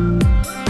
Bye.